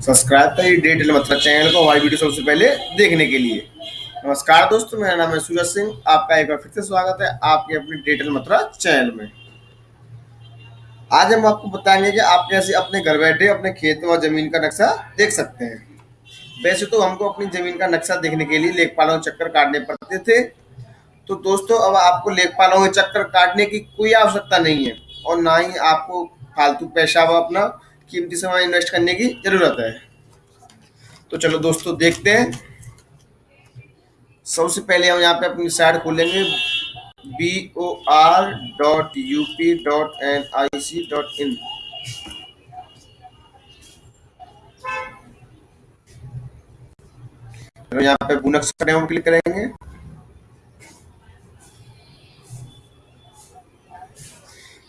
Subscribe करिए detail मतलब channel को, हमारी वीडियो सबसे पहले देखने के लिए। नमस्कार दोस्तों, मेरा नाम है सूरज सिंह, आपका एक बार फिर से स्वागत है आपके अपने डिटेल मतलब चैनल में। आज हम आपको बताएँगे कि आप कैसे अपने घर बैठे अपने खेत व ज़मीन का नक्शा देख सकते हैं। वैसे तो हमको अपनी ज़मीन का नक्शा देखने के लिए लेखपालों के चक्कर काटने पड़ते थे। तो दोस्तों, अब आपको लेखपालों के चक्कर काटने की कोई आवश्यकता नहीं है और ना ही आपको फालतू पैसा व अपना कीमती समय इन्वेस्ट करने की ज़रूरत है। तो चलो दोस्तों, देखते हैं। सबसे पहले हम यहाँ पे अपनी साइट खोलेंगे। B O R dot U P dot N I C dot in यहाँ पे बुनक्स हम क्लिक करेंगे।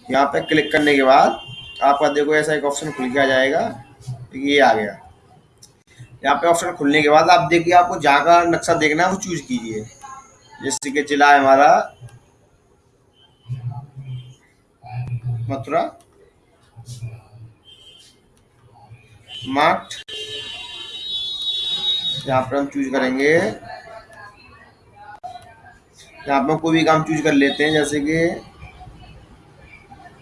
यहाँ पे क्लिक करने के बाद आपका देखो, ऐसा एक ऑप्शन खुल आ जाएगा ये आ गया। यहाँ पे ऑप्शन खुलने के बाद आप देखिए, आपको जहाँ का नक्शा देखना है, वो चूज़ कीजिए। जैसे कि जिला है हमारा मथुरा। मार्ट। यहाँ पर हम चूज़ करेंगे। यहाँ पर कोई भी काम चूज़ कर लेते हैं, जैसे कि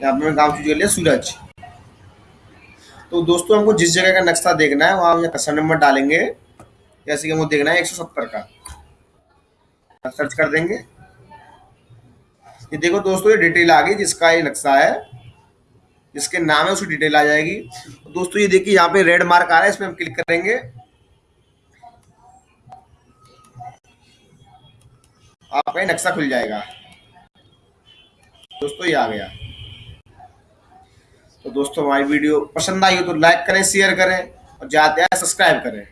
यहाँ पर काम चूज़ कर लिया सूरज। तो दोस्तों, हमको जिस जगह का नक्शा देखना है, वहाँ हम कस्टमर नंबर डालेंगे। जैसे कि हमको देखना है एक सौ सत्तर का। सर्च कर देंगे। ये देखो दोस्तों, ये डिटेल आ गई, जिसका ये नक्शा है। जिसके नाम है उसकी डिटेल आ जाएगी। दोस्तों, ये देखिए, यहाँ पे रेड मार्क आ रहा है, इसमें हम क्लिक करेंगे। आपका नक्शा खुल जाएगा। दोस्तों, ये आ गया। तो दोस्तों हमारी वीडियो पसंद आई हो तो लाइक करें शेयर करें और ज़्यादा सब्सक्राइब करें।